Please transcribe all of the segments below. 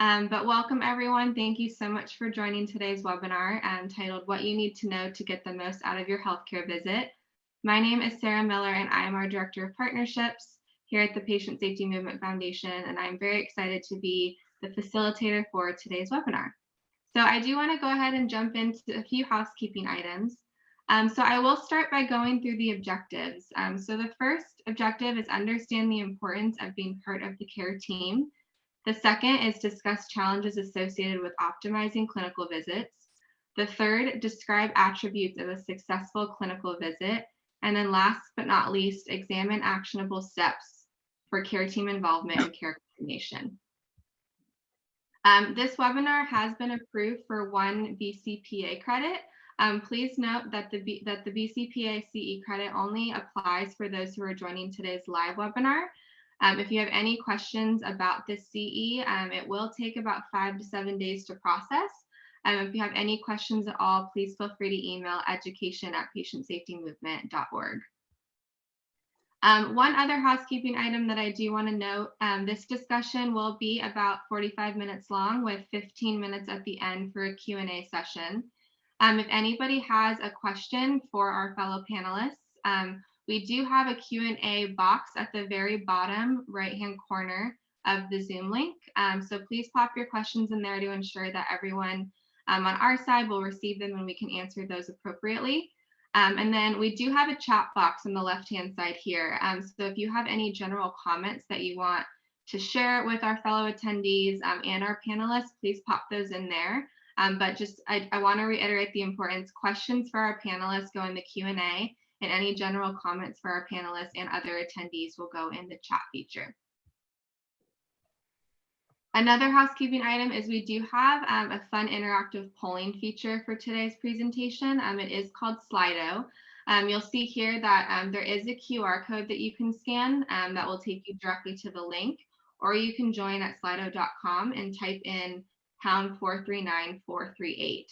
Um, but welcome everyone. Thank you so much for joining today's webinar um, titled What You Need to Know to Get the Most Out of Your Healthcare Visit. My name is Sarah Miller and I am our Director of Partnerships here at the Patient Safety Movement Foundation and I'm very excited to be the facilitator for today's webinar. So I do want to go ahead and jump into a few housekeeping items. Um, so I will start by going through the objectives. Um, so the first objective is understand the importance of being part of the care team. The second is discuss challenges associated with optimizing clinical visits. The third, describe attributes of a successful clinical visit. And then last but not least, examine actionable steps for care team involvement and care coordination. Um, this webinar has been approved for one BCPA credit, um, please note that the, that the BCPA CE credit only applies for those who are joining today's live webinar. Um, if you have any questions about this CE, um, it will take about five to seven days to process. Um, if you have any questions at all, please feel free to email education at patientsafetymovement.org. Um, one other housekeeping item that I do want to note, um, this discussion will be about 45 minutes long with 15 minutes at the end for a Q&A session. Um, if anybody has a question for our fellow panelists, um, we do have a Q&A box at the very bottom right-hand corner of the Zoom link. Um, so please pop your questions in there to ensure that everyone um, on our side will receive them and we can answer those appropriately. Um, and then we do have a chat box on the left-hand side here. Um, so if you have any general comments that you want to share with our fellow attendees and our panelists, please pop those in there. Um, but just I, I want to reiterate the importance. Questions for our panelists go in the Q&A and any general comments for our panelists and other attendees will go in the chat feature. Another housekeeping item is we do have um, a fun interactive polling feature for today's presentation. Um, it is called Slido. Um, you'll see here that um, there is a QR code that you can scan um, that will take you directly to the link, or you can join at slido.com and type in pound 439438.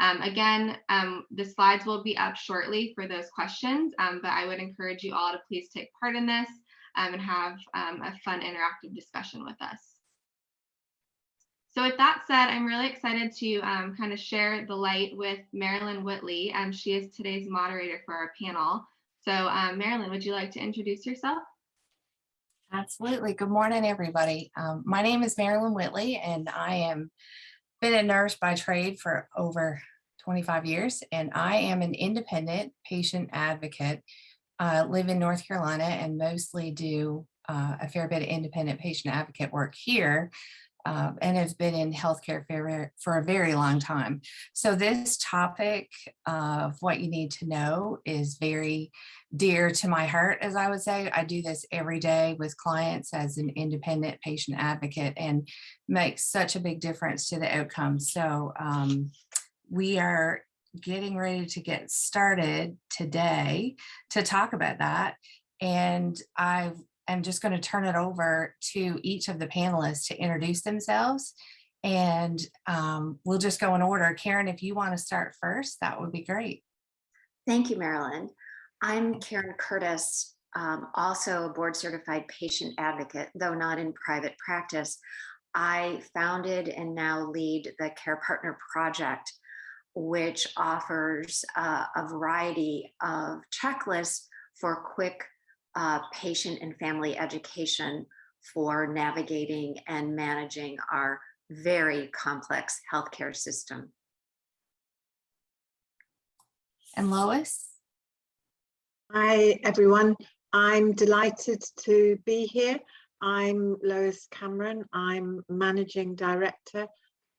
Um, again, um, the slides will be up shortly for those questions, um, but I would encourage you all to please take part in this um, and have um, a fun interactive discussion with us. So with that said, I'm really excited to um, kind of share the light with Marilyn Whitley. Um, she is today's moderator for our panel. So Marilyn, would you like to introduce yourself? Absolutely. Good morning, everybody. My name is Marilyn Whitley, and I am been a nurse by trade for over 25 years, and I am an independent patient advocate. Uh, live in North Carolina and mostly do uh, a fair bit of independent patient advocate work here uh, and have been in healthcare for, for a very long time. So this topic of what you need to know is very dear to my heart, as I would say. I do this every day with clients as an independent patient advocate and makes such a big difference to the outcome. So um, we are getting ready to get started today to talk about that. And I am just going to turn it over to each of the panelists to introduce themselves. And um, we'll just go in order. Karen, if you want to start first, that would be great. Thank you, Marilyn. I'm Karen Curtis, um, also a board certified patient advocate, though not in private practice. I founded and now lead the Care Partner Project, which offers uh, a variety of checklists for quick uh, patient and family education for navigating and managing our very complex healthcare system. And Lois? Hi, everyone. I'm delighted to be here. I'm Lois Cameron. I'm Managing Director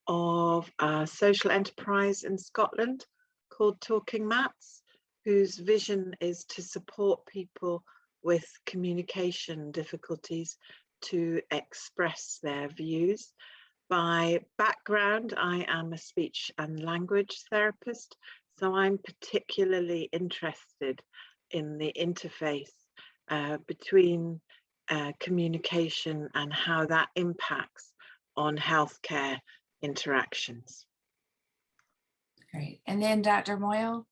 of a social enterprise in Scotland called Talking Mats, whose vision is to support people with communication difficulties to express their views. By background, I am a speech and language therapist, so I'm particularly interested in the interface uh, between uh, communication and how that impacts on healthcare interactions. Great. And then Dr. Moyo.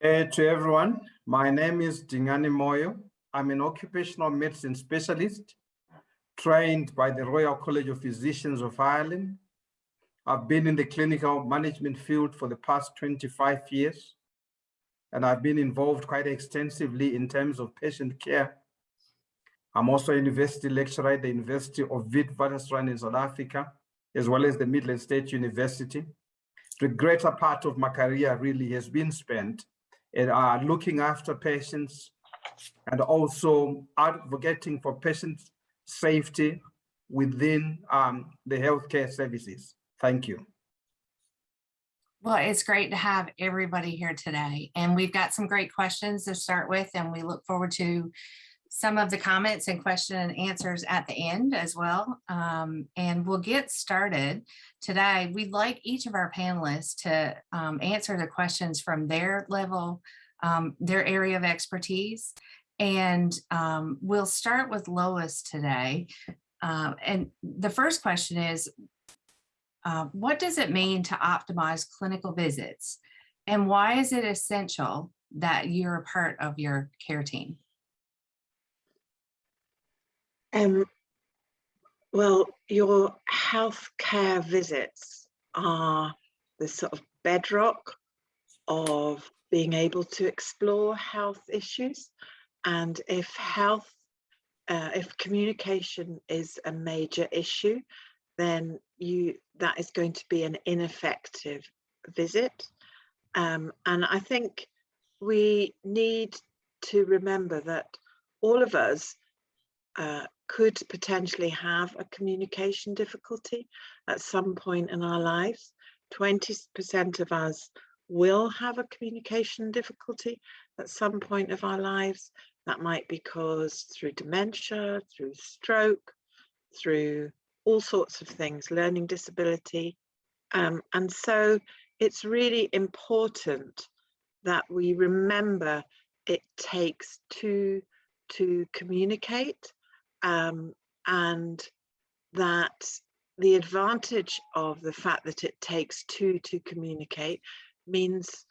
Hey to everyone, my name is Dingani Moyo. I'm an occupational medicine specialist, trained by the Royal College of Physicians of Ireland. I've been in the clinical management field for the past 25 years, and I've been involved quite extensively in terms of patient care. I'm also a university lecturer at the University of Witwatersrand in South Africa, as well as the Midland State University. The greater part of my career really has been spent uh, looking after patients and also advocating for patient safety within um, the healthcare services. Thank you. Well, it's great to have everybody here today, and we've got some great questions to start with, and we look forward to some of the comments and question and answers at the end as well. Um, and we'll get started today. We'd like each of our panelists to um, answer the questions from their level, um, their area of expertise. And um, we'll start with Lois today. Uh, and the first question is, uh, what does it mean to optimize clinical visits? And why is it essential that you're a part of your care team? Um, well, your healthcare visits are the sort of bedrock of being able to explore health issues. And if health, uh, if communication is a major issue, then you that is going to be an ineffective visit. Um, and I think we need to remember that all of us uh, could potentially have a communication difficulty at some point in our lives. 20% of us will have a communication difficulty at some point of our lives. That might be caused through dementia, through stroke, through all sorts of things, learning disability. Um, and so it's really important that we remember it takes two to communicate um, and that the advantage of the fact that it takes two to communicate means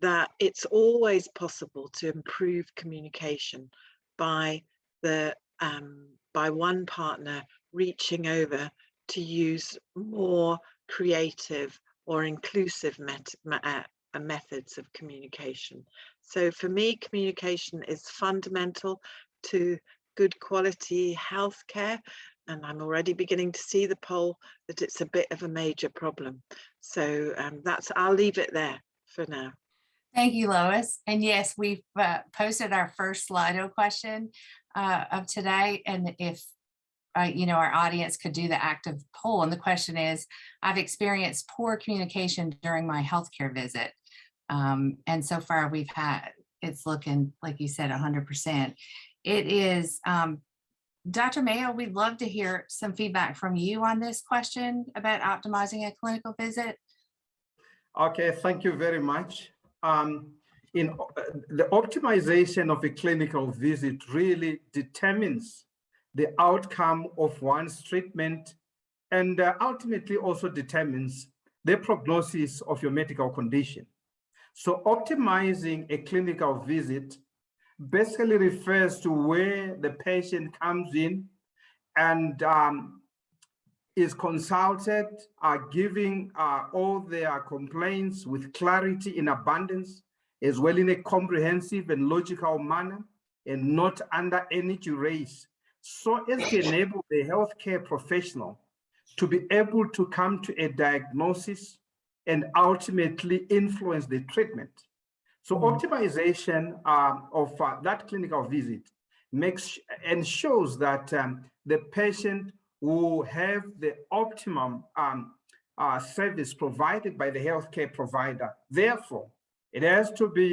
that it's always possible to improve communication by the um, by one partner reaching over to use more creative or inclusive met uh, methods of communication. So for me, communication is fundamental to good quality healthcare. And I'm already beginning to see the poll that it's a bit of a major problem. So um, that's, I'll leave it there for now. Thank you, Lois. And yes, we've uh, posted our first Slido question uh, of today. And if uh, you know, our audience could do the active poll. And the question is, I've experienced poor communication during my healthcare visit. Um, and so far we've had, it's looking, like you said, 100%. It is, um, Dr. Moyo, we'd love to hear some feedback from you on this question about optimizing a clinical visit. Okay, thank you very much. Um, in uh, the optimization of a clinical visit really determines the outcome of one's treatment and uh, ultimately also determines the prognosis of your medical condition. So optimizing a clinical visit basically refers to where the patient comes in and um, is consulted, giving uh, all their complaints with clarity in abundance, as well in a comprehensive and logical manner, and not under any duress so as to enable the healthcare professional to be able to come to a diagnosis and ultimately influence the treatment. So mm -hmm. optimization um, of uh, that clinical visit makes ensures that um, the patient will have the optimum um, uh, service provided by the healthcare provider. Therefore, it has to be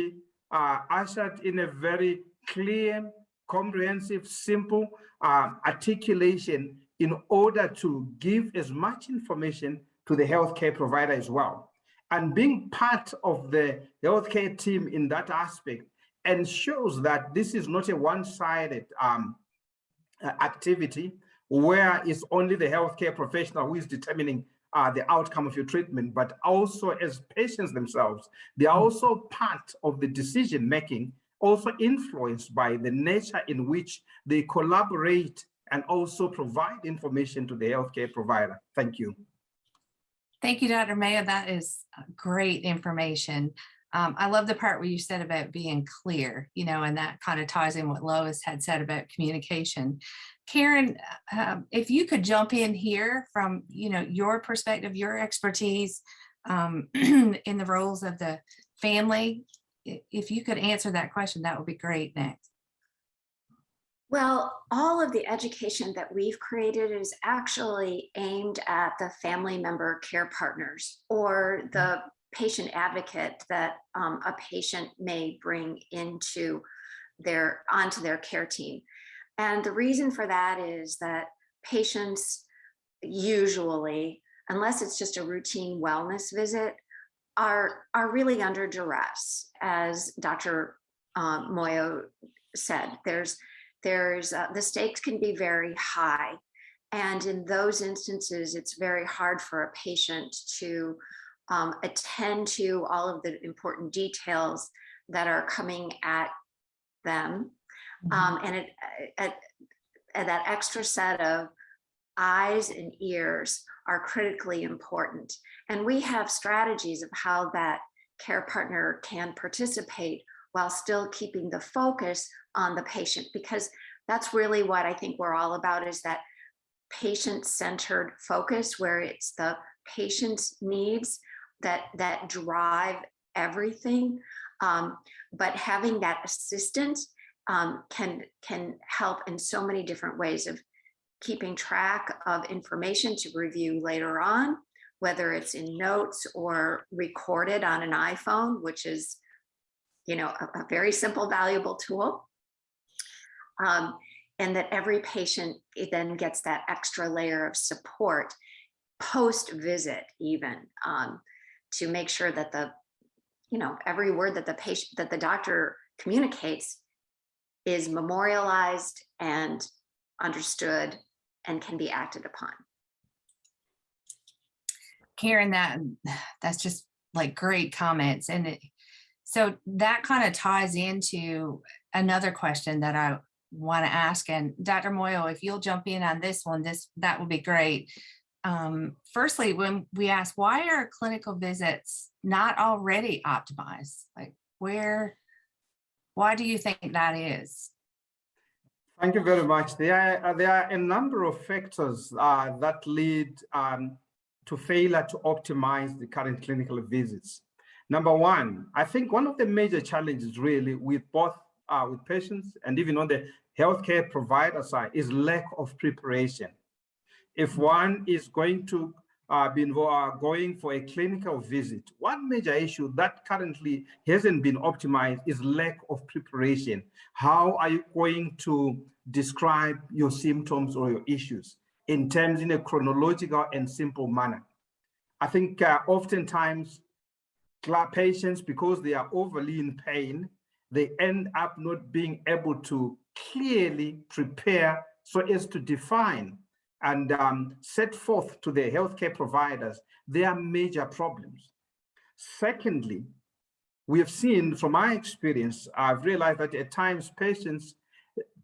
uh, ushered in a very clear, comprehensive, simple uh, articulation in order to give as much information to the healthcare provider as well. And being part of the healthcare team in that aspect ensures that this is not a one-sided um, uh, activity where it's only the healthcare professional who is determining uh, the outcome of your treatment, but also as patients themselves, they are also part of the decision making also influenced by the nature in which they collaborate and also provide information to the healthcare provider. Thank you. Thank you, Dr. Moyo. That is uh, great information. Um, I love the part where you said about being clear, you know, and that kind of ties in what Lois had said about communication. Karen, uh, um, if you could jump in here from, you know, your perspective, your expertise um, in the roles of the family, if you could answer that question, that would be great next. Well, all of the education that we've created is actually aimed at the family member care partners or the patient advocate that um, a patient may bring into their, onto their care team. And the reason for that is that patients usually, unless it's just a routine wellness visit, are, are really under duress, as Dr. um, Moyo said. There's there's uh, the stakes can be very high. And in those instances it's very hard for a patient to um, attend to all of the important details that are coming at them. Um, and it at, at that extra set of eyes and ears are critically important. And we have strategies of how that care partner can participate while still keeping the focus on the patient because that's really what I think we're all about is that patient-centered focus where it's the patient's needs that that drive everything. Um, but having that assistance um, can can help in so many different ways of keeping track of information to review later on, whether it's in notes or recorded on an iPhone, which is you know, a, a very simple, valuable tool. Um, and that every patient then gets that extra layer of support post visit even um, to make sure that the, you know, every word that the patient, that the doctor communicates is memorialized and understood and can be acted upon. Karen, that that's just like great comments. And it, so that kind of ties into another question that I want to ask. And Dr. Moyo, if you'll jump in on this one, this that would be great. Um, firstly, when we ask why are clinical visits not already optimized? Like where, why do you think that is? Thank you very much. There are, there are a number of factors uh, that lead um, to failure to optimize the current clinical visits. Number one, I think one of the major challenges really with both uh, with patients and even on the healthcare provider side is lack of preparation. If one is going to uh, be involved, going for a clinical visit, one major issue that currently hasn't been optimized is lack of preparation. How are you going to describe your symptoms or your issues in terms in a chronological and simple manner? I think uh, oftentimes patients, because they are overly in pain, they end up not being able to clearly prepare so as to define and um, set forth to the healthcare providers their major problems. Secondly, we have seen from my experience, I've realized that at times patients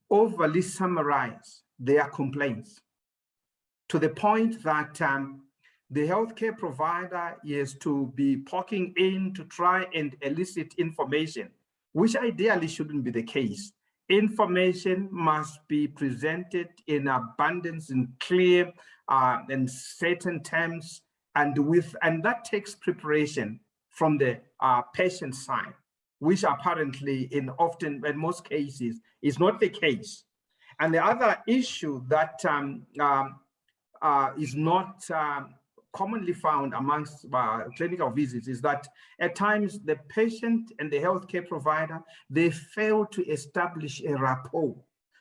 overly summarize their complaints to the point that um, the healthcare provider is to be poking in to try and elicit information, which ideally shouldn't be the case. Information must be presented in abundance and clear uh, and certain terms and with and that takes preparation from the uh, patient side, which apparently in often in most cases is not the case. And the other issue that um, um, uh, is not um, commonly found amongst uh, clinical visits is that at times the patient and the healthcare provider, they fail to establish a rapport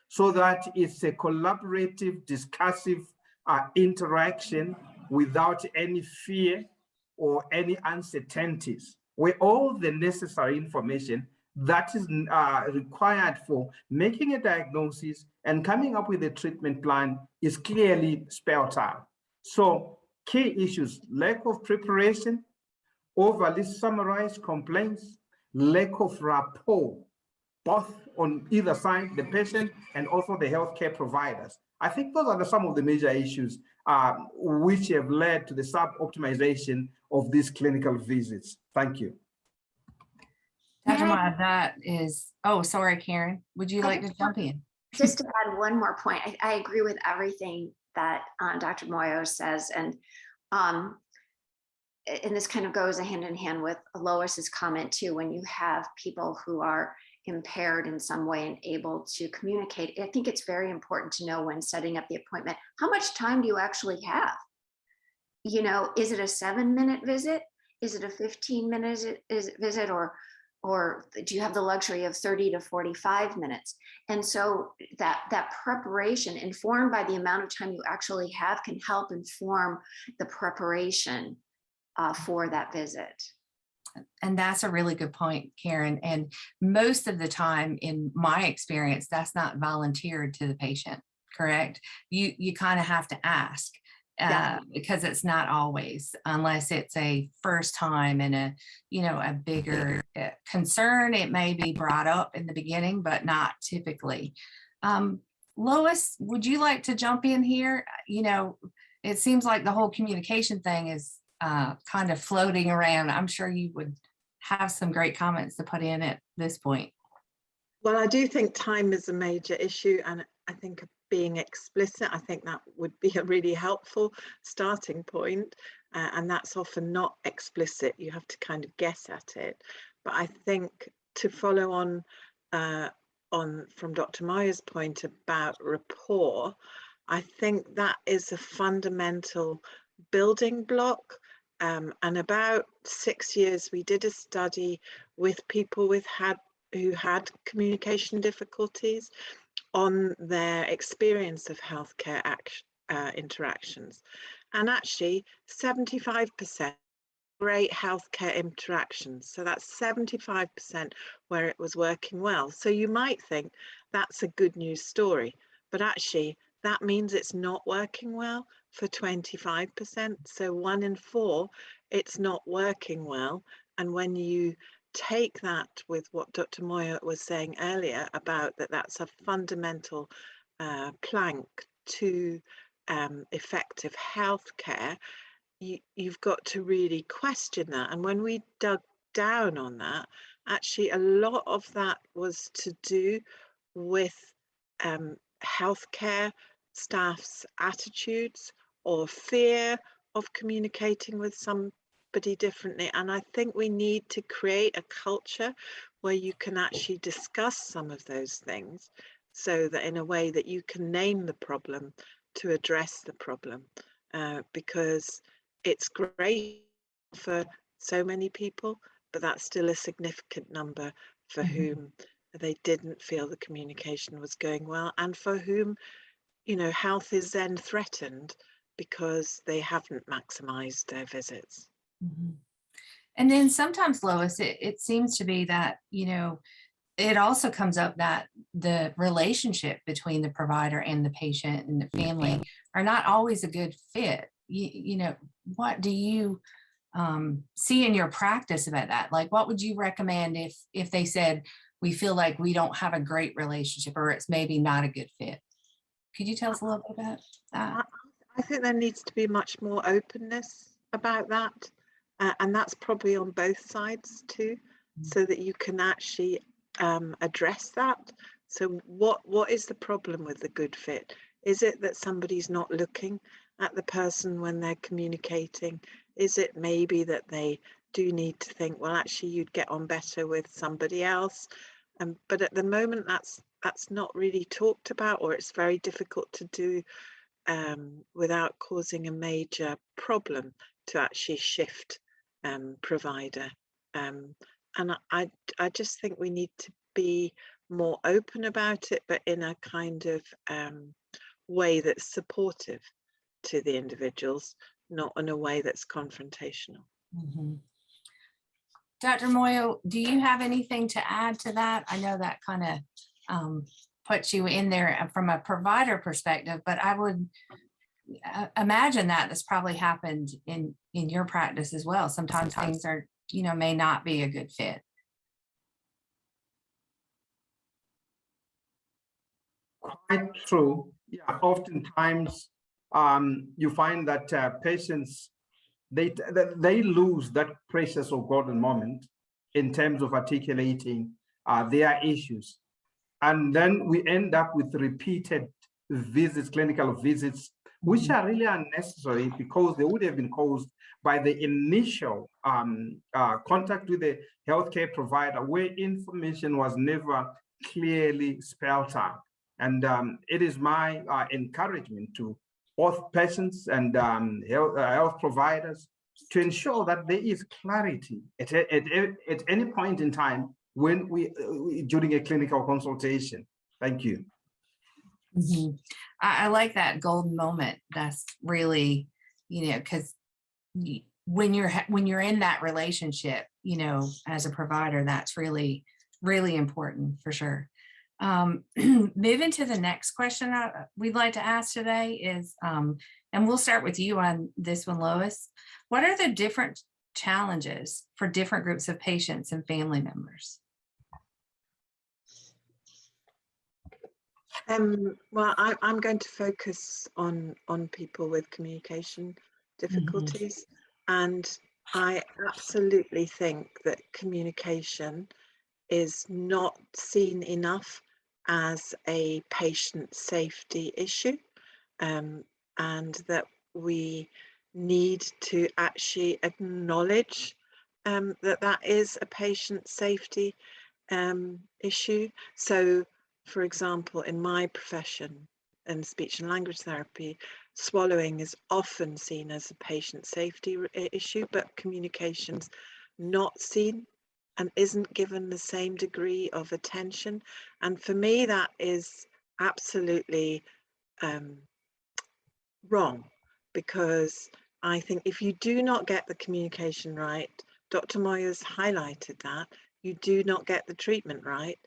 so that it's a collaborative, discursive uh, interaction without any fear or any uncertainties, where all the necessary information that is uh, required for making a diagnosis and coming up with a treatment plan is clearly spelled out. So key issues, lack of preparation, overly summarized complaints, lack of rapport, both on either side, the patient and also the healthcare providers, I think those are the, some of the major issues uh, which have led to the sub-optimization of these clinical visits. Thank you. Dr. May that is, oh, sorry, Karen, would you I like to jump in? Just to add one more point, I, I agree with everything that uh, Dr. Moyo says, and um, and this kind of goes hand in hand with Lois's comment too. When you have people who are impaired in some way and able to communicate, I think it's very important to know when setting up the appointment how much time do you actually have. You know, is it a seven-minute visit? Is it a fifteen minute visit, or or do you have the luxury of 30 to 45 minutes? And so that that preparation informed by the amount of time you actually have can help inform the preparation uh, for that visit. And that's a really good point, Karen. And most of the time, in my experience, that's not volunteered to the patient, correct? You, you kind of have to ask. Yeah. Uh, because it's not always, unless it's a first time and a, you know, a bigger uh, concern, it may be brought up in the beginning, but not typically. Um, Lois, would you like to jump in here? You know, it seems like the whole communication thing is uh, kind of floating around. I'm sure you would have some great comments to put in at this point. Well, I do think time is a major issue and I think being explicit, I think that would be a really helpful starting point. Uh, and that's often not explicit. You have to kind of guess at it. But I think to follow on uh, on from Dr. Moyo's point about rapport, I think that is a fundamental building block. Um, and about six years, we did a study with people with had who had communication difficulties on their experience of healthcare uh, interactions. And actually 75% great healthcare interactions. So that's 75% where it was working well. So you might think that's a good news story, but actually that means it's not working well for 25%. So one in four, it's not working well. And when you take that with what Dr. Moyo was saying earlier about that that's a fundamental uh, plank to um, effective healthcare, you, you've got to really question that. And when we dug down on that, actually a lot of that was to do with um, healthcare staff's attitudes or fear of communicating with some differently. And I think we need to create a culture where you can actually discuss some of those things so that in a way that you can name the problem to address the problem. Uh, because it's great for so many people, but that's still a significant number for Mhm. whom they didn't feel the communication was going well and for whom, you know, health is then threatened because they haven't maximized their visits. Mhm. And then sometimes Lois, it, it seems to be that, you know, it also comes up that the relationship between the provider and the patient and the family are not always a good fit. You, you know, what do you um, see in your practice about that? Like, what would you recommend if if they said we feel like we don't have a great relationship or it's maybe not a good fit? Could you tell us a little bit about that? I think there needs to be much more openness about that. Uh, and that's probably on both sides too, Mm. so that you can actually um, address that. So what what is the problem with the good fit? Is it that somebody's not looking at the person when they're communicating? Is it maybe that they do need to think, well, actually you'd get on better with somebody else? Um, but at the moment that's that's not really talked about or it's very difficult to do um, without causing a major problem to actually shift um, provider. Um, and I- I, just think we need to be more open about it, but in a kind of um, way that's supportive to the individuals, not in a way that's confrontational. Mhm. Dr. Moyo, do you have anything to add to that? I know that kind of um, puts you in there uh, from a provider perspective, but I would imagine that this probably happened in, in your practice as well. Sometimes things are, you know, may not be a good fit. Quite true. yeah, oftentimes um, you find that uh, patients they they lose that precious or golden moment in terms of articulating uh, their issues, and then we end up with repeated visits, clinical visits, which are really unnecessary because they would have been caused by the initial um, uh, contact with the healthcare provider where information was never clearly spelled out. And um, it is my uh, encouragement to both patients and um, health, uh, health providers to ensure that there is clarity at, at, at, at any point in time when we, uh, during a clinical consultation. Thank you. Mhm. I, I like that golden moment. That's really, you know, because when you're when you're in that relationship, you know, as a provider, that's really really important for sure. Um, moving to the next question I, we'd like to ask today is, um, and we'll start with you on this one, Lois. What are the different challenges for different groups of patients and family members? Um, well, I, I'm going to focus on on people with communication difficulties, and I absolutely think that communication is not seen enough as a patient safety issue, um, and that we need to actually acknowledge um, that that is a patient safety um, issue. So for example, in my profession in speech and language therapy, swallowing is often seen as a patient safety issue, but communication's not seen and isn't given the same degree of attention. And for me, that is absolutely um, wrong because I think if you do not get the communication right, Dr. Moyo's highlighted that, you do not get the treatment right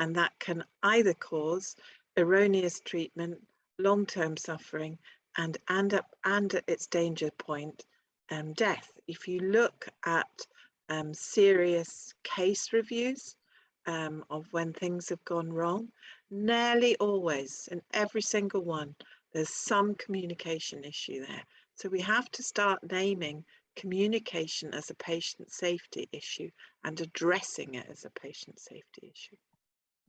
and that can either cause erroneous treatment, long-term suffering, and and up and at its danger point, um, death. If you look at um, serious case reviews um, of when things have gone wrong, nearly always in every single one, there's some communication issue there. So we have to start naming communication as a patient safety issue and addressing it as a patient safety issue.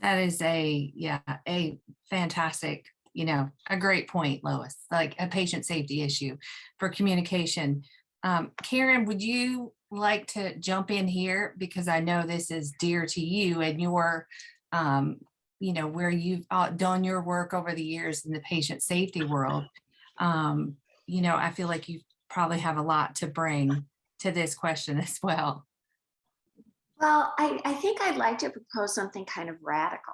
That is a, yeah, a fantastic, you know, a great point, Lois, like a patient safety issue for communication. Um, Karen, would you like to jump in here? Because I know this is dear to you and your, um, you know, where you've uh, done your work over the years in the patient safety world. Um, you know, I feel like you probably have a lot to bring to this question as well. Well, I, I think I'd like to propose something kind of radical.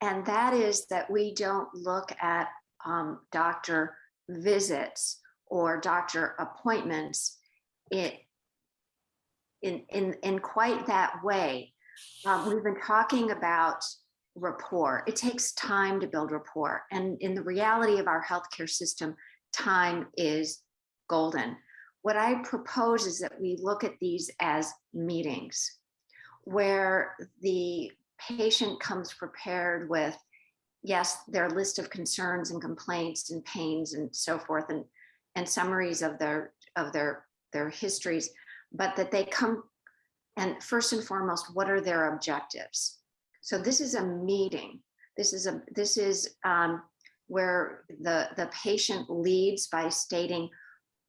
And that is that we don't look at um, doctor visits or doctor appointments it, in, in, in quite that way. Um, we've been talking about rapport. It takes time to build rapport. And in the reality of our healthcare system, time is golden. What I propose is that we look at these as meetings where the patient comes prepared with, yes, their list of concerns and complaints and pains and so forth and, and summaries of their, of their, their histories, but that they come and first and foremost, what are their objectives? So this is a meeting. This is a this is um, where the the patient leads by stating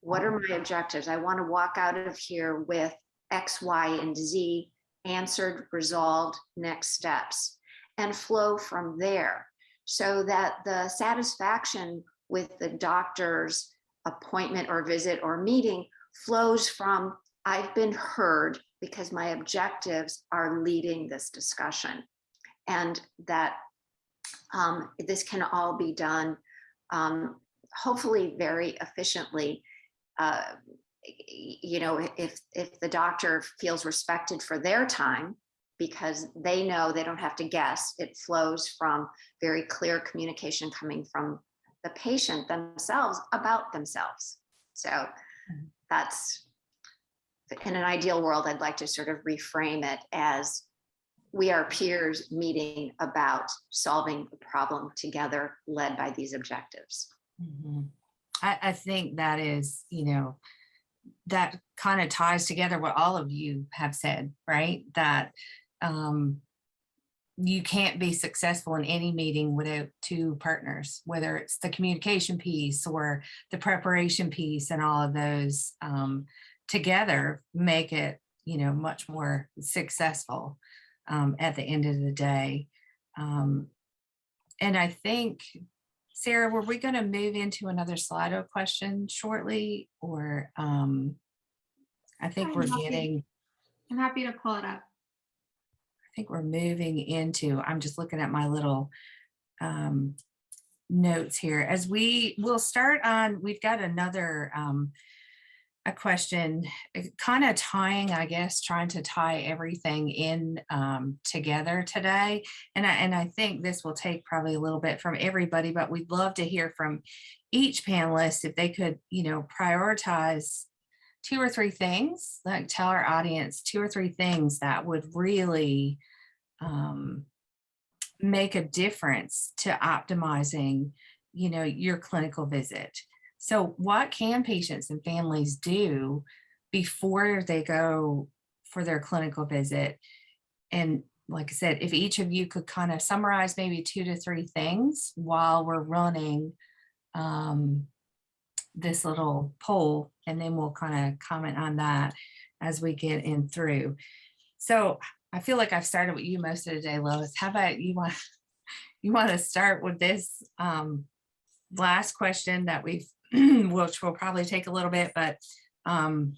what are my objectives? I want to walk out of here with X, Y, and Z answered, resolved, next steps, and flow from there so that the satisfaction with the doctor's appointment or visit or meeting flows from I've been heard because my objectives are leading this discussion and that um, this can all be done um, hopefully very efficiently uh, you know, if if the doctor feels respected for their time because they know they don't have to guess, it flows from very clear communication coming from the patient themselves about themselves. So Mm-hmm. that's in an ideal world, I'd like to sort of reframe it as we are peers meeting about solving a problem together, led by these objectives. Mhm. I, I think that is, you know, that kind of ties together what all of you have said, right? That um, you can't be successful in any meeting without two partners, whether it's the communication piece or the preparation piece and all of those um, together make it, you know, much more successful um, at the end of the day. Um, and I think Sarah, were we going to move into another Slido question shortly or um, I think I'm we're happy. getting, I'm happy to pull it up. I think we're moving into, I'm just looking at my little um, notes here as we will start on, we've got another um, a question kind of tying, I guess, trying to tie everything in um, together today. And I, and I think this will take probably a little bit from everybody, but we'd love to hear from each panelist if they could, you know, prioritize two or three things, like tell our audience two or three things that would really um, make a difference to optimizing, you know, your clinical visit. So what can patients and families do before they go for their clinical visit? And like I said, if each of you could kind of summarize maybe two to three things while we're running um, this little poll, and then we'll kind of comment on that as we get in through. So I feel like I've started with you most of the day, Lois. How about you want you want to start with this um, last question that we've which will probably take a little bit, but um,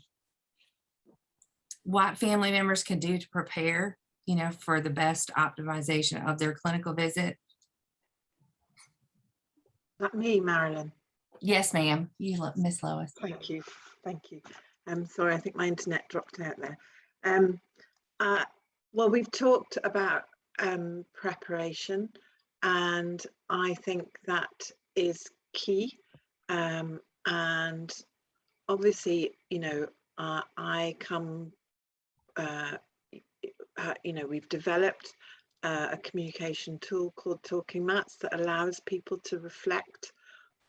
what family members can do to prepare, you know, for the best optimization of their clinical visit. Not me, Marilyn. Yes, ma'am. You, Miss Lois. Thank you, thank you. I'm sorry, I think my internet dropped out there. Um, uh, well, we've talked about um, preparation, and I think that is key. Um, and obviously, you know, uh, I come, uh, uh, you know, we've developed uh, a communication tool called Talking Mats that allows people to reflect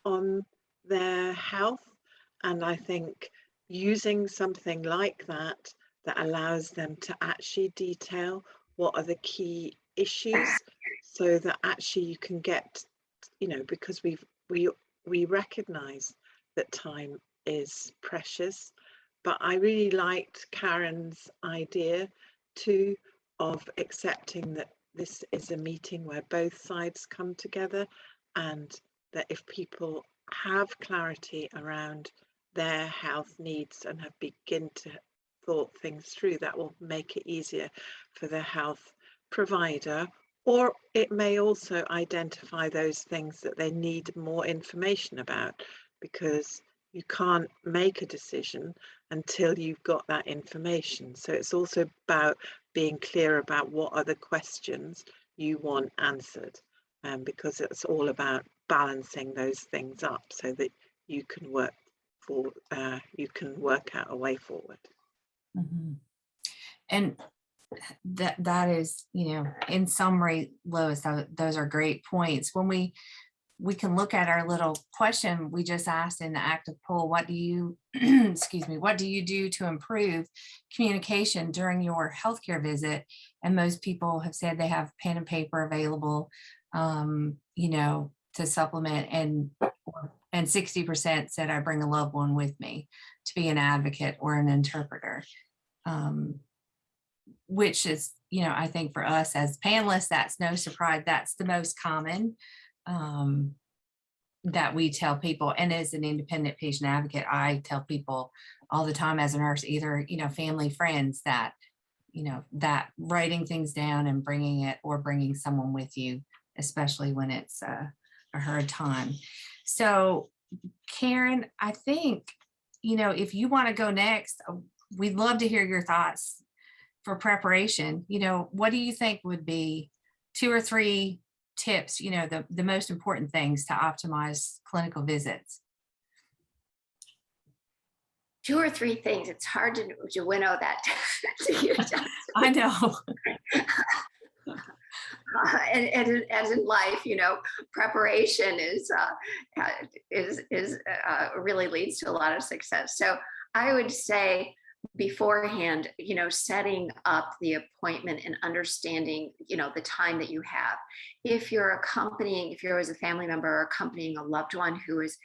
on their health. And I think using something like that, that allows them to actually detail what are the key issues so that actually you can get, you know, because we've, we, we recognize that time is precious. But I really liked Karen's idea too of accepting that this is a meeting where both sides come together and that if people have clarity around their health needs and have begin to thought things through that will make it easier for the health provider or it may also identify those things that they need more information about because you can't make a decision until you've got that information so it's also about being clear about what are the questions you want answered um, because it's all about balancing those things up so that you can work for uh, you can work out a way forward Mhm. And that that is, you know, in summary, Lois, tho- those are great points. When we we can look at our little question we just asked in the active poll, what do you, excuse me, what do you do to improve communication during your healthcare visit? And most people have said they have pen and paper available, um, you know, to supplement and and 60% said I bring a loved one with me to be an advocate or an interpreter. Um, which is, you know, I think for us as panelists, that's no surprise. That's the most common um, that we tell people. And as an independent patient advocate, I tell people all the time as a nurse, either, you know, family, friends that, you know, that writing things down and bringing it or bringing someone with you, especially when it's a, a hard time. So Karen, I think, you know, if you want to go next, uh, we'd love to hear your thoughts for preparation. You know, what do you think would be two or three tips, you know, the, the most important things to optimize clinical visits? Two or three things. It's hard to, to winnow that to. I know. Uh, and, and in- as in life, you know, preparation is uh, uh, is is uh, really leads to a lot of success. So I would say beforehand, you know, setting up the appointment and understanding, you know, the time that you have. If you're accompanying, if you're as a family member accompanying a loved one who is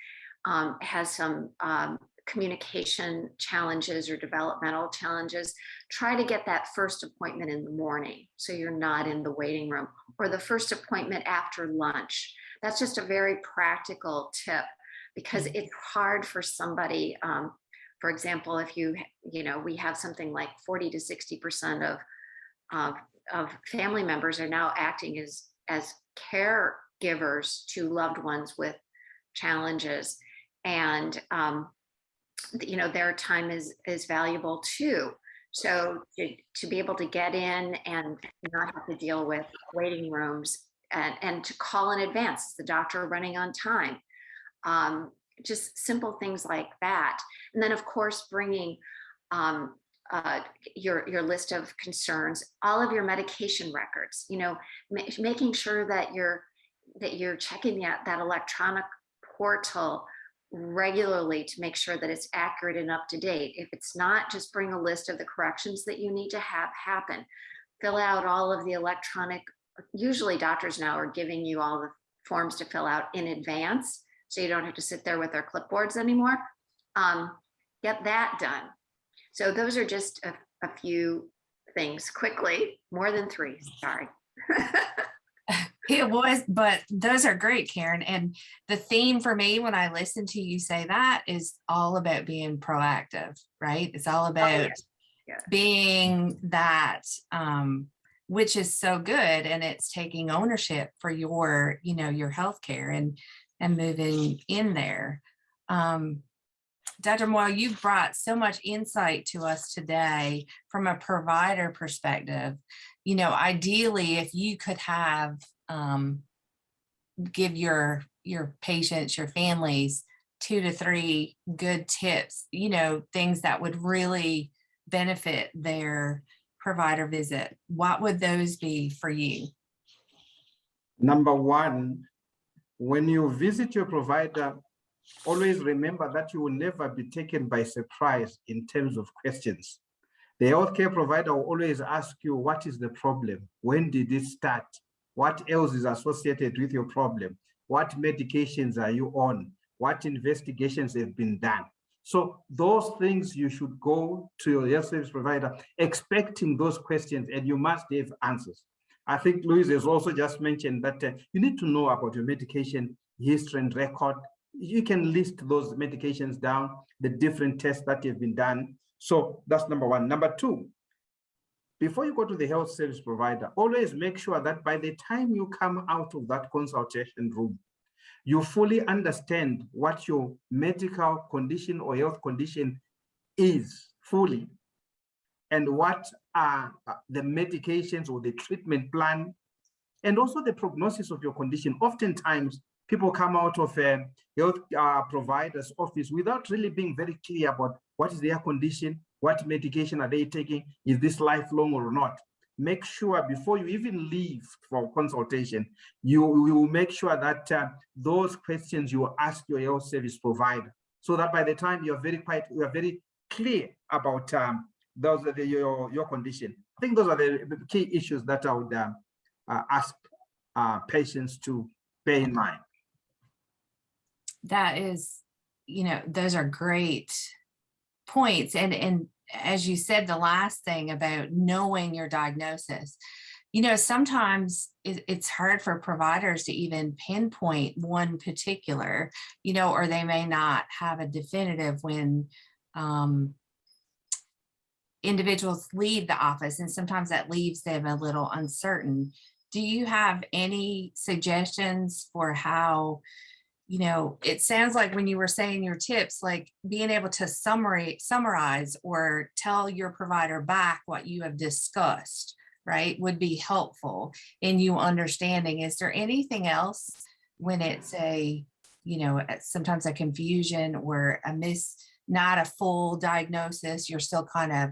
um, has some um, communication challenges or developmental challenges, try to get that first appointment in the morning so you're not in the waiting room or the first appointment after lunch. That's just a very practical tip because it's hard for somebody. Um, for example, if you, you know, we have something like 40 to 60% of, of, of family members are now acting as, as caregivers to loved ones with challenges. And, um, you know, their time is, is valuable too. So to, to be able to get in and not have to deal with waiting rooms and, and to call in advance, is the doctor running on time? Um, just simple things like that. And then of course, bringing um, uh, your, your list of concerns, all of your medication records, you know, ma- making sure that you're, that you're checking that, that electronic portal regularly to make sure that it's accurate and up to date. If it's not, just bring a list of the corrections that you need to have happen. Fill out all of the electronic, usually doctors now are giving you all the forms to fill out in advance, so you don't have to sit there with their clipboards anymore. Um, get that done. So those are just a, a few things quickly, more than three, sorry. It was, but those are great, Karen. And the theme for me when I listen to you say that is all about being proactive, right? It's all about yeah. being that, um, which is so good. And it's taking ownership for your, you know, your healthcare and and moving in there. Um, Dr. Moyo, you've brought so much insight to us today from a provider perspective. You know, ideally, if you could have um, give your your patients, your families, two to three good tips. You know, things that would really benefit their provider visit. What would those be for you? Number one, when you visit your provider, always remember that you will never be taken by surprise in terms of questions. The healthcare provider will always ask you, what is the problem? When did it start? What else is associated with your problem? What medications are you on? What investigations have been done? So those things you should go to your health service provider expecting those questions and you must have answers. I think Louise has also just mentioned that uh, you need to know about your medication history and record. You can list those medications down, the different tests that have been done. So that's number one. Number two, before you go to the health service provider, always make sure that by the time you come out of that consultation room, you fully understand what your medical condition or health condition is fully and what are uh, the medications or the treatment plan and also the prognosis of your condition. Oftentimes, people come out of a health uh, provider's office without really being very clear about what is their condition, what medication are they taking, is this lifelong or not. Make sure before you even leave for consultation, you, will make sure that uh, those questions you ask your health service provider, so that by the time you're very quite, you are very clear about um, those are the, your your condition. I think those are the, key issues that I would um, uh, ask uh, patients to bear in mind. That is, you know, those are great points. And and as you said, the last thing about knowing your diagnosis, you know, sometimes it, it's hard for providers to even pinpoint one particular, you know, or they may not have a definitive when um, individuals leave the office and sometimes that leaves them a little uncertain. Do you have any suggestions for how, you know, it sounds like when you were saying your tips, like being able to summary, summarize or tell your provider back what you have discussed, right, would be helpful in you understanding. Is there anything else when it's a, you know, sometimes a confusion or a miss, not a full diagnosis, you're still kind of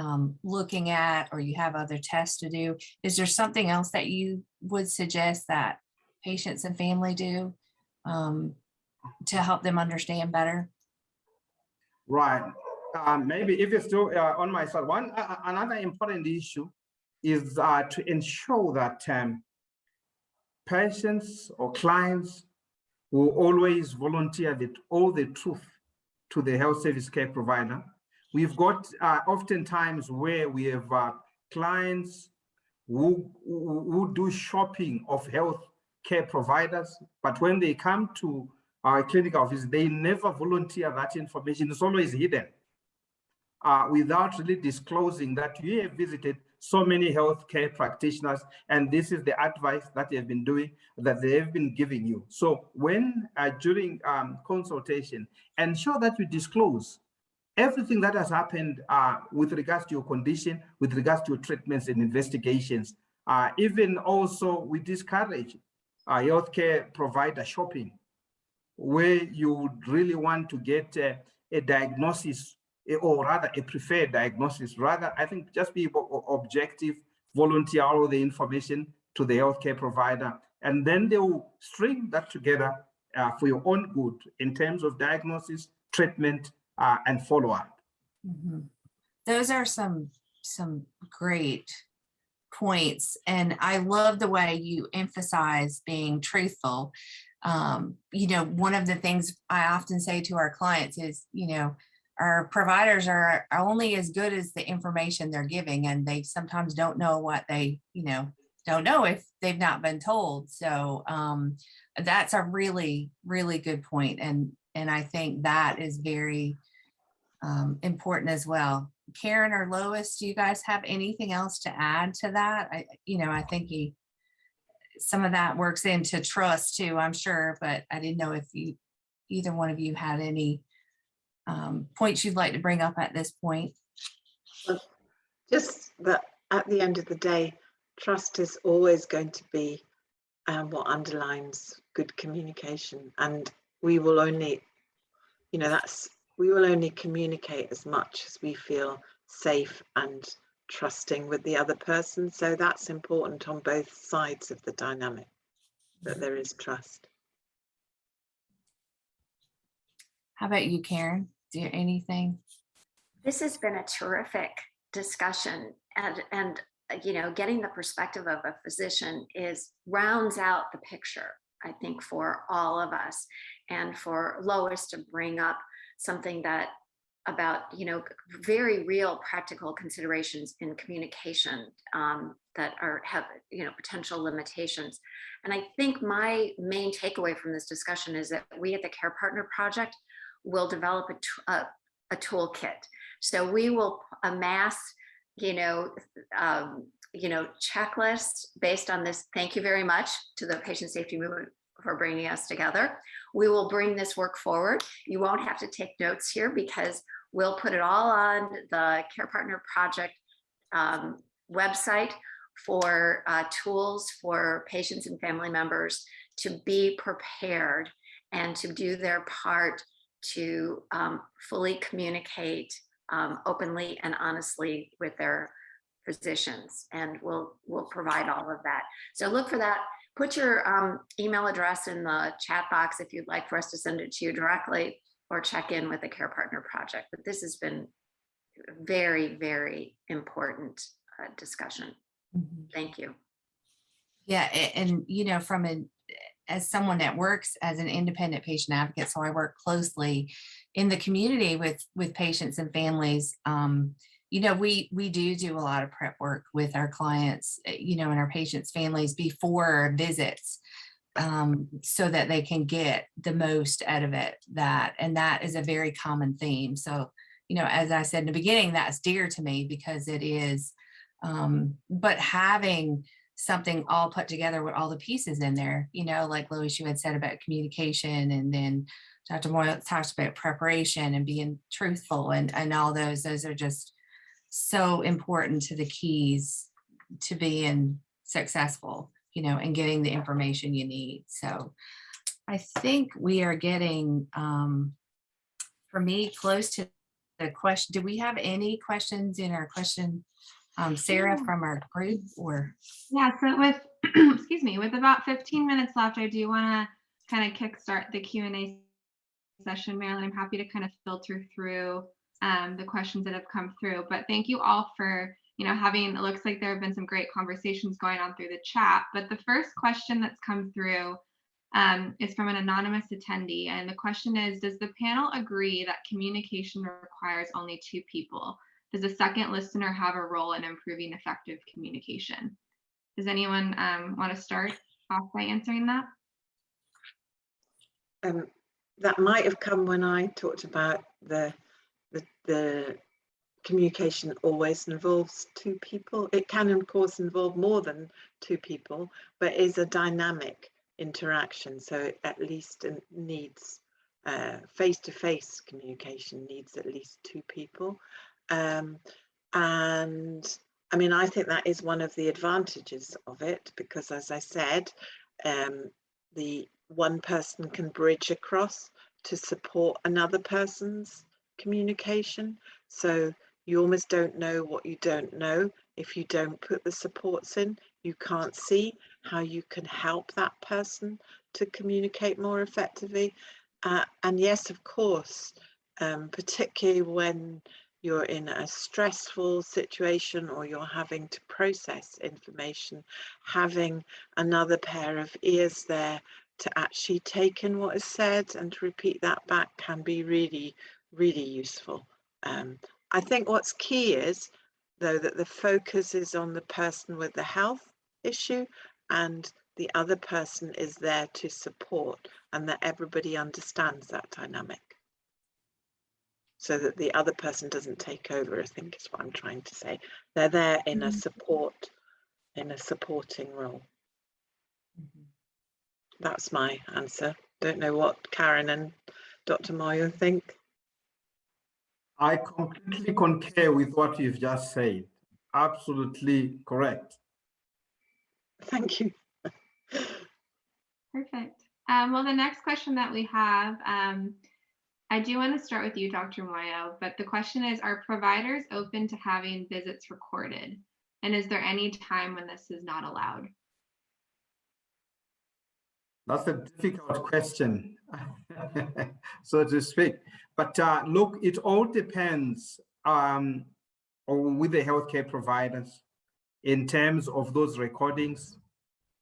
um, looking at or you have other tests to do, is there something else that you would suggest that patients and family do um, to help them understand better? Right. Um, maybe if it's still uh, on my side, one uh, uh, another important issue is uh, to ensure that um, patients or clients will always volunteer the, all the truth to the health service care provider. We've got uh, oftentimes where we have uh, clients who, who, do shopping of health care providers, but when they come to our clinic office, they never volunteer that information. It's always hidden uh, without really disclosing that you have visited so many healthcare practitioners and this is the advice that they have been doing that they have been giving you so when uh, during um, consultation ensure that you disclose everything that has happened uh, with regards to your condition with regards to your treatments and investigations uh, even also we discourage uh, healthcare provider shopping where you would really want to get uh, a diagnosis eh, or rather a preferred diagnosis. Rather, I think just be objective, volunteer all the information to the healthcare provider, and then they will string that together uh, for your own good in terms of diagnosis, treatment, uh, and follow-up. Mhm. Those are some, some great points. And I love the way you emphasize being truthful. Um, you know, one of the things I often say to our clients is, you know, our providers are are only as good as the information they're giving and they sometimes don't know what they, you know, don't know if they've not been told. So um, that's a really, really good point. And and I think that is very um, important as well. Karen or Lois, do you guys have anything else to add to that? I, you know, I think you, some of that works into trust too, I'm sure, but I didn't know if you, either one of you had any um, points you'd like to bring up at this point. Just that at the end of the day, trust is always going to be um, what underlines good communication. And we will only, you know, that's, we will only communicate as much as we feel safe and trusting with the other person. So that's important on both sides of the dynamic, that there is trust. How about you, Karen? Do you anything? This has been a terrific discussion and, and, uh, you know, getting the perspective of a physician is rounds out the picture, I think, for all of us. And for Lois to bring up something that about, you know, very real practical considerations in communication um, that are have, you know, potential limitations. And I think my main takeaway from this discussion is that we at the Care Partner Project will develop a, a, a toolkit. So we will amass, you know, um, you know, checklists based on this. Thank you very much to the Patient Safety Movement for bringing us together. We will bring this work forward. You won't have to take notes here because we'll put it all on the Care Partner Project um, website for uh, tools for patients and family members to be prepared and to do their part to um, fully communicate um, openly and honestly with their physicians. And we'll, we'll provide all of that. So look for that. Put your um, email address in the chat box if you'd like for us to send it to you directly or check in with the Care Partner Project. But this has been very, very important uh, discussion. Mhm. Thank you. Yeah, and you know, from an, as someone that works as an independent patient advocate, so I work closely in the community with, with patients and families. Um, you know, we, we do do a lot of prep work with our clients, eh, you know, and our patients' families before visits. Um, so that they can get the most out of it, that, and that is a very common theme. So, you know, as I said in the beginning, that's dear to me because it is, um, but having something all put together with all the pieces in there, you know, like Lois, you had said about communication and then Dr. Moyo talked about preparation and being truthful and, and all those, those are just so important to the keys to being successful, you know, and getting the information you need. So I think we are getting, um, for me, close to the question, do we have any questions in our question? Um, Sarah from our group or, Yeah, so with, excuse me, with about 15 minutes left, I do want to kind of kickstart the Q and A session. Marilyn, I'm happy to kind of filter through um, the questions that have come through. But thank you all for, you know, having, it looks like there have been some great conversations going on through the chat. But the first question that's come through um, is from an anonymous attendee. And the question is, does the panel agree that communication requires only two people? Does a second listener have a role in improving effective communication? Does anyone um, want to start off by answering that? Um, that might have come when I talked about the, the, the communication always involves two people. It can of course involve more than two people, but is a dynamic interaction. So it at least it needs uh, face-to-face communication needs at least two people. Um, and I mean, I think that is one of the advantages of it because as I said, um, the one person can bridge across to support another person's communication. So you almost don't know what you don't know. If you don't put the supports in, you can't see how you can help that person to communicate more effectively. Uh, and yes, of course, um, particularly when you're in a stressful situation or you're having to process information, having another pair of ears there to actually take in what is said and to repeat that back can be really, really useful. Um, I think what's key is, though, that the focus is on the person with the health issue and the other person is there to support and that everybody understands that dynamic. So that the other person doesn't take over, I think is what I'm trying to say. They're there in a Mhm. support, in a supporting role. That's my answer. Don't know what Karen and Dr. Moyo think. I completely concur with what you've just said. Absolutely correct. Thank you. Perfect. Um, well, the next question that we have, um, I do want to start with you, Dr. Moyo, but the question is, are providers open to having visits recorded? And is there any time when this is not allowed? That's a difficult question, so to speak. But uh, look, it all depends um, with the healthcare providers in terms of those recordings,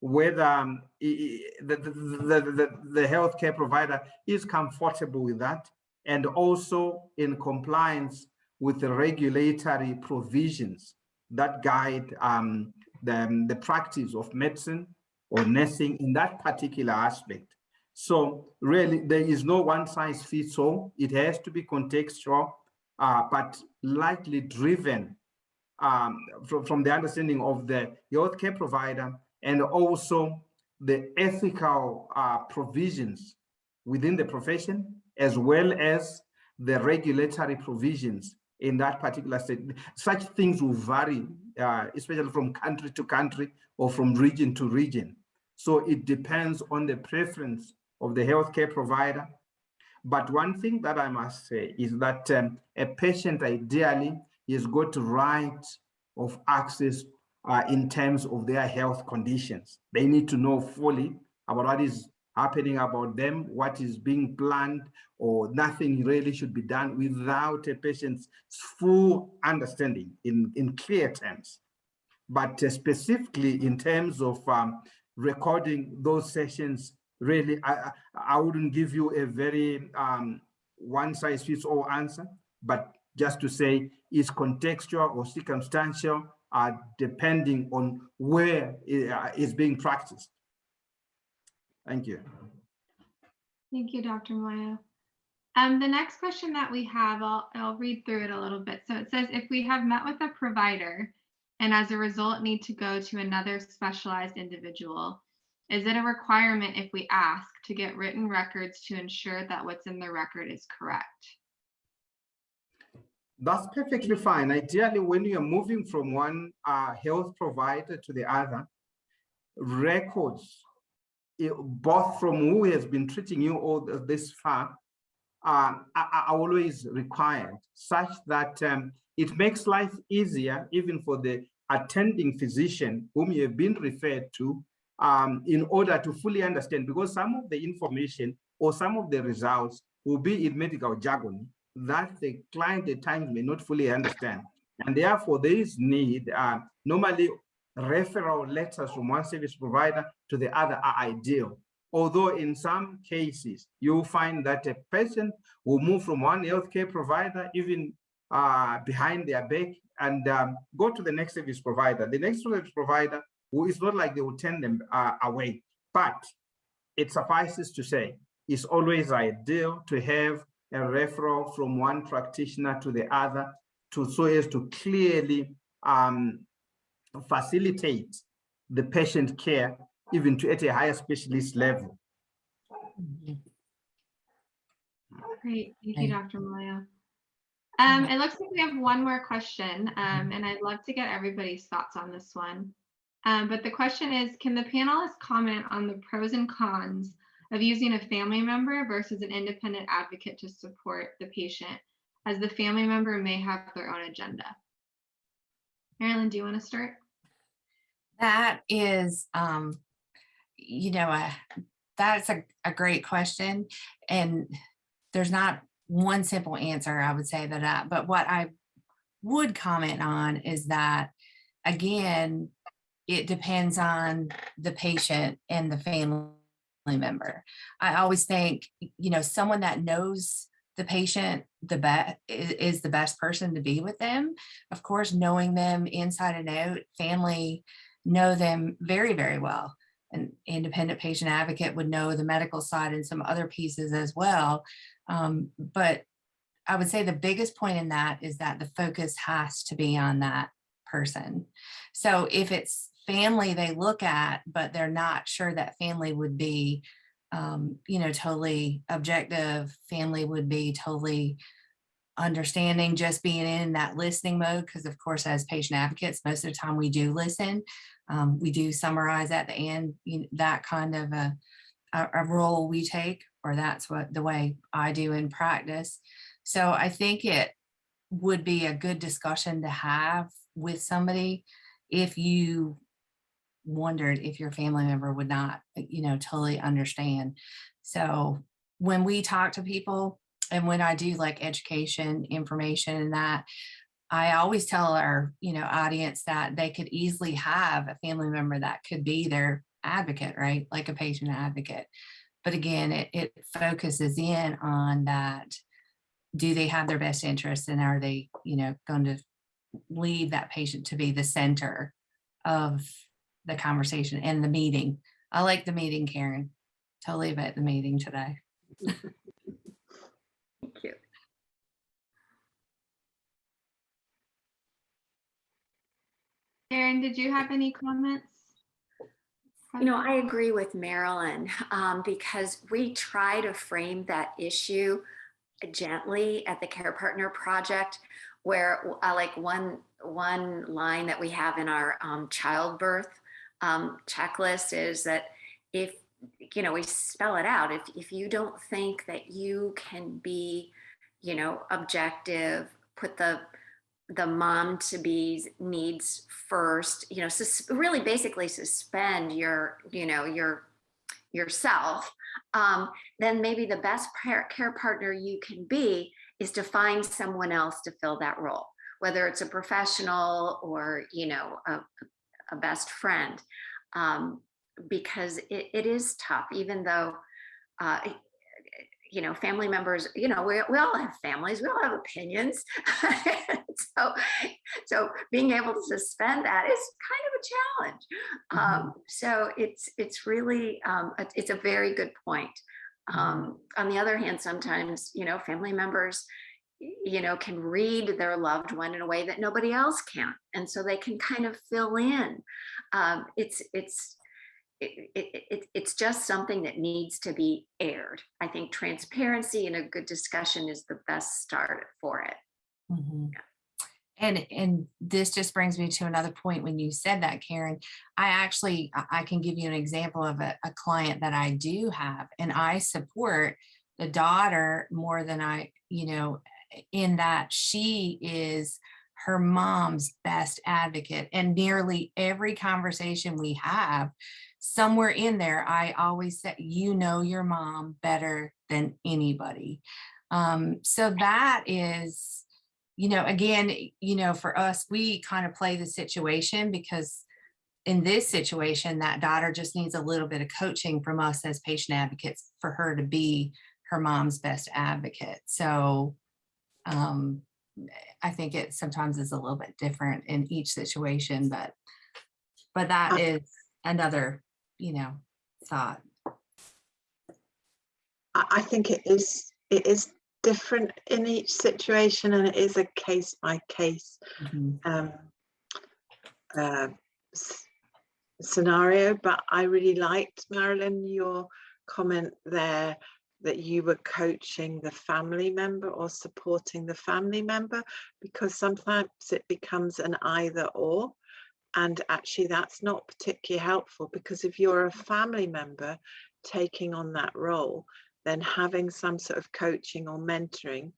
whether um, the, the, the, the healthcare provider is comfortable with that and also in compliance with the regulatory provisions that guide um, the, the practice of medicine or nursing in that particular aspect. So really, there is no one size fits all. It has to be contextual, uh, but likely driven um, from, from the understanding of the healthcare provider and also the ethical uh, provisions within the profession, as well as the regulatory provisions in that particular state. Such things will vary, uh, especially from country to country or from region to region. So it depends on the preference of the healthcare provider. But one thing that I must say is that um, a patient ideally is got right of access uh, in terms of their health conditions. They need to know fully about what is happening about them, what is being planned, or nothing really should be done without a patient's full understanding in, in clear terms. But uh, specifically in terms of um, recording those sessions, really, I, I wouldn't give you a very um, one size fits all answer, but just to say is contextual or circumstantial, uh, depending on where it uh, is being practiced. Thank you. Thank you, Dr. Moyo. Um, the next question that we have, I'll, I'll read through it a little bit. So it says, if we have met with a provider and as a result need to go to another specialized individual, is it a requirement if we ask to get written records to ensure that what's in the record is correct? That's perfectly fine. Ideally, when you're moving from one uh, health provider to the other, records, eh, both from who has been treating you all this far are, are always required such that um, it makes life easier even for the attending physician whom you have been referred to um, in order to fully understand because some of the information or some of the results will be in medical jargon that the client at times may not fully understand. And therefore there is need, uh, normally referral letters from one service provider to the other are ideal. Although in some cases, you'll find that a patient will move from one healthcare provider, even uh, behind their back, and um, go to the next service provider. The next service provider, who is not like they will turn them uh, away, but it suffices to say, it's always ideal to have a referral from one practitioner to the other to so as to clearly um, facilitate the patient care even to at a higher specialist level. Great, thank you, Dr. Moyo. Um, it looks like we have one more question, um, and I'd love to get everybody's thoughts on this one. Um, but the question is, can the panelists comment on the pros and cons of using a family member versus an independent advocate to support the patient, as the family member may have their own agenda? Marilyn, do you want to start? That is, um, you know, uh, that's a, a great question. And there's not one simple answer, I would say that, but what I would comment on is that, again, it depends on the patient and the family member. I always think, you know, someone that knows the patient the best is the best person to be with them. Of course, knowing them inside and out, family know them very, very well. An independent patient advocate would know the medical side and some other pieces as well. Um, but I would say the biggest point in that is that the focus has to be on that person. So if it's family they look at, but they're not sure that family would be, um, you know, totally objective, family would be totally understanding, just being in that listening mode. Because of course, as patient advocates, most of the time we do listen. Um, we do summarize at the end, you know, that kind of a, a, a role we take, or that's what the way I do in practice. So I think it would be a good discussion to have with somebody if you wondered if your family member would not, eh, you know, totally understand. So when we talk to people and when I do like education, information and that, I always tell our, you know, audience that they could easily have a family member that could be their advocate, right? Like a patient advocate. But again, it, it focuses in on that. Do they have their best interests and are they, you know, going to leave that patient to be the center of the conversation and the meeting? I like the meeting, Karen. Totally about the meeting today. Thank you. Karen, did you have any comments? You know, I agree with Marilyn um, because we try to frame that issue gently at the Care Partner Project, where uh, like one one line that we have in our um, childbirth um, checklist is that if you know we spell it out if if you don't think that you can be you know objective put the the mom to be needs first you know really basically suspend your you know your yourself um, then maybe the best care partner you can be is to find someone else to fill that role whether it's a professional or you know a, a best friend um, because it, it is tough even though uh, you know, family members, you know, we, we all have families, we all have opinions. so, so being able to suspend that is kind of a challenge. Um, so it's, it's really, um, it- it's a very good point. Um, on the other hand, sometimes, you know, family members, you know, can read their loved one in a way that nobody else can. And so they can kind of fill in. Um, it's, it's, it, it, it, it's just something that needs to be aired. I think transparency and a good discussion is the best start for it. Mhm. And, and this just brings me to another point when you said that, Karen, I actually, I I can give you an example of a, a client that I do have and I support the daughter more than I, you know, in that she is her mom's best advocate and nearly every conversation we have somewhere in there i always say you know your mom better than anybody. Um so that is you know again you know for us we kind of play the situation because in this situation that daughter just needs a little bit of coaching from us as patient advocates for her to be her mom's best advocate. So um I think it sometimes is a little bit different in each situation, but, but that Uh, is another, you know, thought. I, I think it is, it is different in each situation and it is a case by case Mhm. um, uh, scenario, but I really liked, Marilyn, your comment there that you were coaching the family member or supporting the family member because sometimes it becomes an either or. And actually, that's not particularly helpful because if you're a family member taking on that role, then having some sort of coaching or mentoring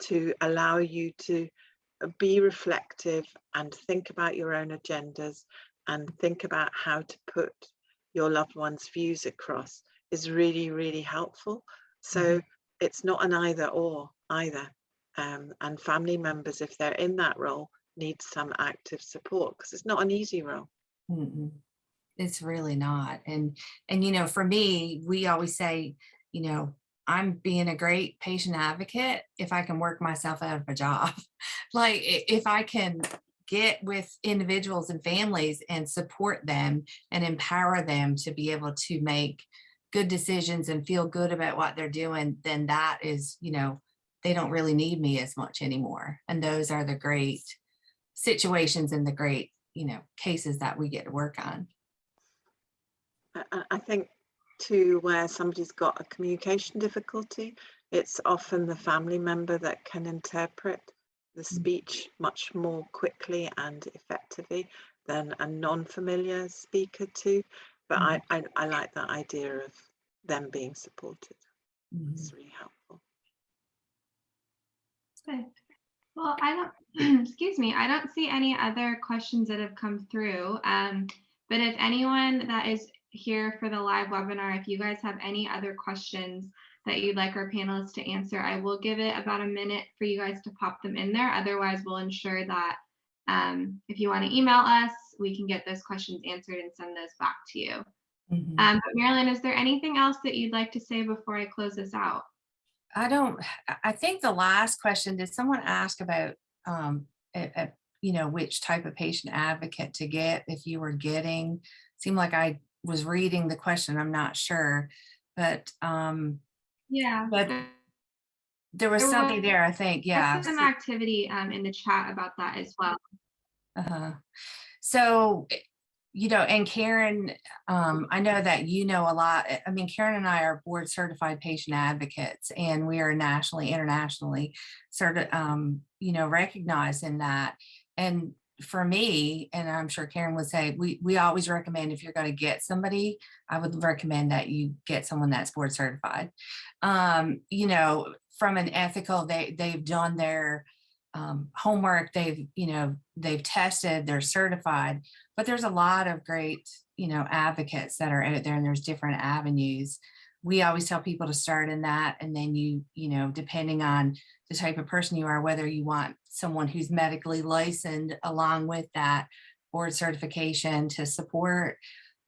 to allow you to uh, be reflective and think about your own agendas and think about how to put your loved one's views across is really, really helpful. So it's not an either or either. Um, and family members, if they're in that role, need some active support because it's not an easy role. Mm-mm. It's really not. And, and, you know, for me, we always say, you know, I'm being a great patient advocate if I can work myself out of a job. Like if I can get with individuals and families and support them and empower them to be able to make good decisions and feel good about what they're doing, then that is, you know, they don't really need me as much anymore. And those are the great situations and the great, you know, cases that we get to work on. I- think to where somebody's got a communication difficulty, it's often the family member that can interpret the mm. speech much more quickly and effectively than a non-familiar speaker too. But I, I, I like that idea of them being supported. Mhm. It's really helpful. Good. Well, I don't, excuse me, I don't see any other questions that have come through. Um, but if anyone that is here for the live webinar, if you guys have any other questions that you'd like our panelists to answer, I will give it about a minute for you guys to pop them in there. Otherwise, we'll ensure that um, if you want to email us, we can get those questions answered and send those back to you. Mhm. Um, but Marilyn, is there anything else that you'd like to say before I close this out? I don't, I- think the last question, did someone ask about, um, a- a- you know, which type of patient advocate to get if you were getting? Seemed like I was reading the question, I'm not sure, but, um, Yeah. But there was There something was- there, I think, yeah. Some activity um, in the chat about that as well. Uh-huh. So, eh, you know, and Karen, um, I know that you know a lot. eh, I mean, Karen and I are board certified patient advocates and we are nationally, internationally sort of, um, you know, recognized in that. And for me, and I'm sure Karen would say, we, we always recommend if you're going to get somebody, I would recommend that you get someone that's board certified. Um, you know, from an ethical, they, they've done their, um, homework, they've, you know, they've tested, they're certified, but there's a lot of great, you know, advocates that are out there and there's different avenues. We always tell people to start in that and then you, you know, depending on the type of person you are, whether you want someone who's medically licensed along with that board certification to support,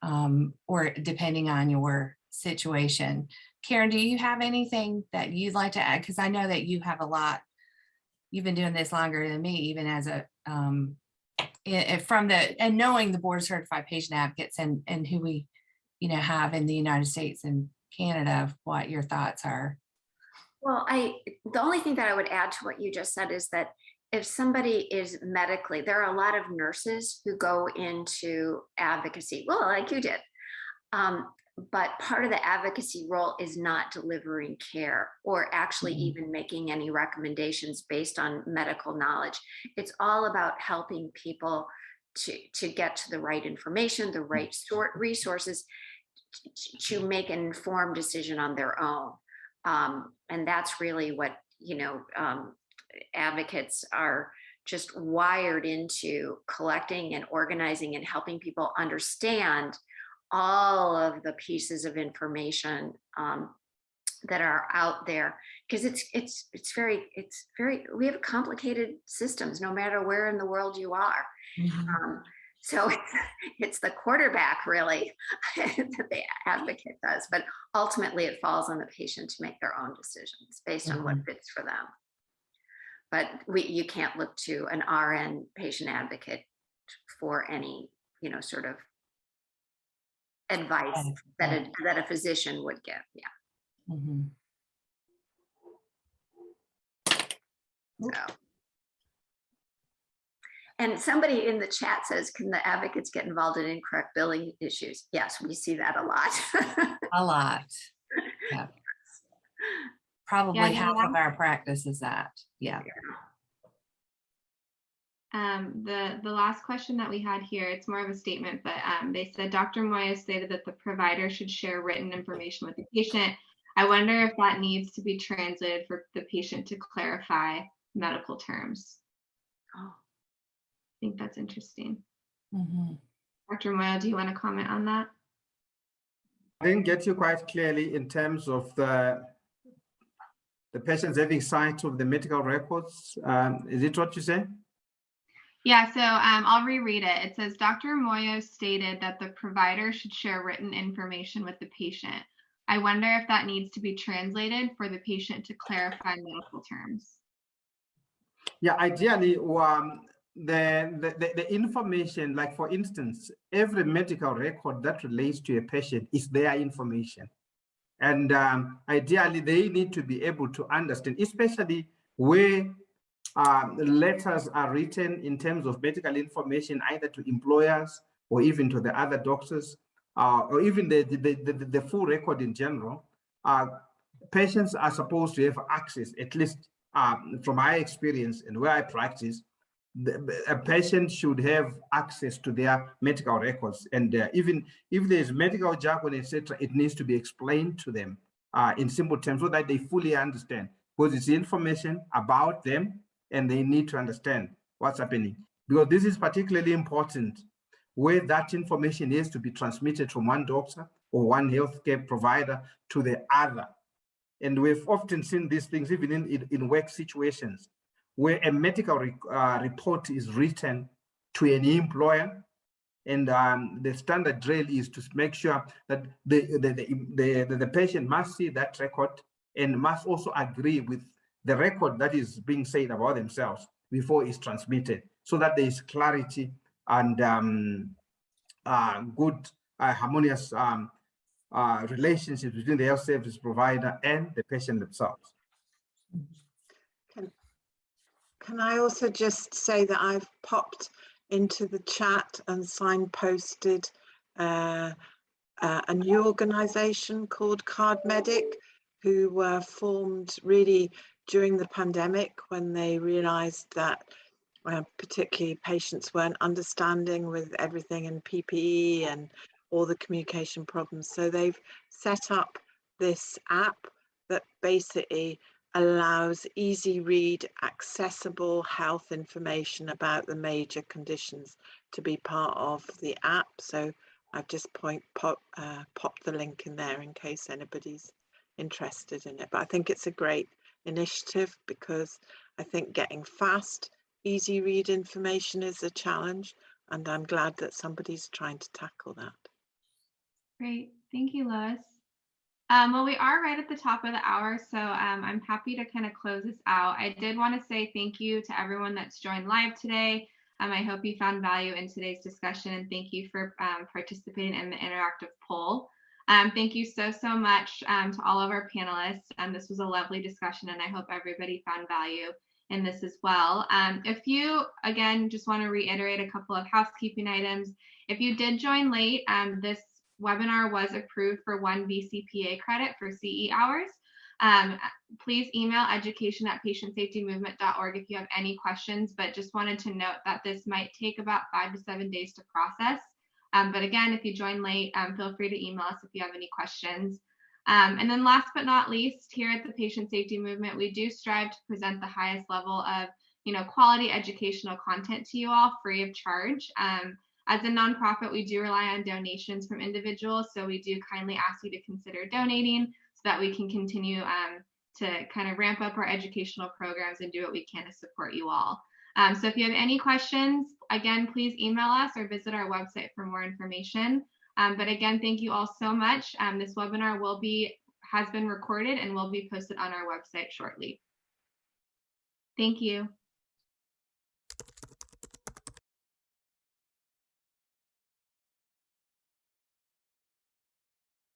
um, or depending on your situation. Karen, do you have anything that you'd like to add? Because I know that you have a lot you've been doing this longer than me, even as a, um, i- i- from the, and knowing the board certified patient advocates and, and who we, you know, have in the United States and Canada, what your thoughts are. Well, I, the only thing that I would add to what you just said is that if somebody is medically, there are a lot of nurses who go into advocacy, well, like you did. Um, but part of the advocacy role is not delivering care or actually Mhm. even making any recommendations based on medical knowledge. It's all about helping people to, to get to the right information, the right sort resources to make an informed decision on their own. Um, and that's really what, you know, um, advocates are just wired into collecting and organizing and helping people understand all of the pieces of information um, that are out there because it's it's it's very it's very we have complicated systems no matter where in the world you are Mhm. um, so it's, it's the quarterback really that the advocate does, but ultimately it falls on the patient to make their own decisions based on what fits for them. But we, you can't look to an RN patient advocate for any, you know, sort of advice that a, that a physician would give. Yeah. Mhm. So. And somebody in the chat says, can the advocates get involved in incorrect billing issues? Yes, we see that a lot. A lot. Yeah. Probably the half of our practice is that. Yeah. Um, the, the last question that we had here, it's more of a statement, but um, they said Dr. Moyo stated that the provider should share written information with the patient. I wonder if that needs to be translated for the patient to clarify medical terms. Oh. I think that's interesting. Mhm. Dr. Moyo, do you want to comment on that? I didn't get you quite clearly in terms of the the patients having sight of the medical records. Um, is it what you say? Yeah, so um, I'll reread it. It says Dr. Moyo stated that the provider should share written information with the patient. I wonder if that needs to be translated for the patient to clarify medical terms. Yeah, ideally, um, the, the, the, information, like for instance, every medical record that relates to a patient is their information. And um, ideally, they need to be able to understand, especially where um, letters are written in terms of medical information, either to employers or even to the other doctors, uh, or even the, the, the, the, full record in general. Uh, patients are supposed to have access, at least um, from my experience and where I practice, the, a patient should have access to their medical records. And uh, even if there's medical jargon, etc., it needs to be explained to them uh, in simple terms so that they fully understand. Because it's information about them and they need to understand what's happening. Because this is particularly important where that information is to be transmitted from one doctor or one healthcare provider to the other. And we've often seen these things even in, in, in work situations where a medical re, uh, report is written to an employer and um, the standard drill is to make sure that the, the, the, the, the patient must see that record and must also agree with the record that is being said about themselves before it's transmitted so that there is clarity and um, uh, good uh, harmonious um, uh, relationships between the health service provider and the patient themselves. Can, can I also just say that I've popped into the chat and signposted uh, uh, a new organization called CardMedic, who were formed really during the pandemic when they realized that uh, particularly patients weren't understanding with everything in PPE and all the communication problems. So they've set up this app that basically allows easy read, accessible health information about the major conditions to be part of the app. So I've just point pop, uh, popped the link in there in case anybody's interested in it. But I think it's a great initiative because I think getting fast, easy read information is a challenge. And I'm glad that somebody's trying to tackle that. Great, thank you, Lois. Um, well, we are right at the top of the hour, so um, I'm happy to kind of close this out. I did want to say thank you to everyone that's joined live today. Um, I hope you found value in today's discussion and thank you for um, participating in the interactive poll. Um, thank you so, so much um, to all of our panelists. Um, this was a lovely discussion and I hope everybody found value in this as well. Um, if you, again, just want to reiterate a couple of housekeeping items. If you did join late, um, this webinar was approved for one BCPA credit for CE hours. Um, please email education at patientsafetymovement.org if you have any questions, but just wanted to note that this might take about five to seven days to process. Um, but again, if you join late, um, feel free to email us if you have any questions. Um, and then last but not least, here at the Patient Safety Movement, we do strive to present the highest level of you know, quality educational content to you all free of charge. Um, as a nonprofit, we do rely on donations from individuals, so we do kindly ask you to consider donating so that we can continue um, to kind of ramp up our educational programs and do what we can to support you all. Um, so if you have any questions, again, please email us or visit our website for more information. Um, but again, thank you all so much. Um, this webinar will be has been recorded and will be posted on our website shortly. Thank you.